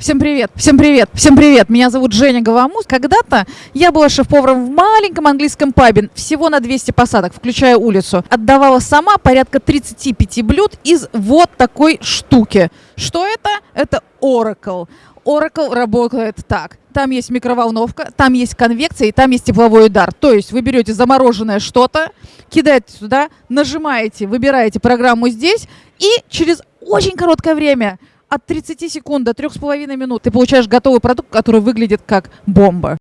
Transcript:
Всем привет, всем привет, всем привет. Меня зовут Женя Говамус. Когда-то я была шеф-поваром в маленьком английском пабе, всего на 200 посадок, включая улицу. Отдавала сама порядка 35 блюд из вот такой штуки. Что это? Это Oracle. Oracle работает так. Там есть микроволновка, там есть конвекция и там есть тепловой удар. То есть вы берете замороженное что-то, кидаете сюда, нажимаете, выбираете программу здесь, и через очень короткое время от 30 секунд до 3,5 минут ты получаешь готовый продукт, который выглядит как бомба.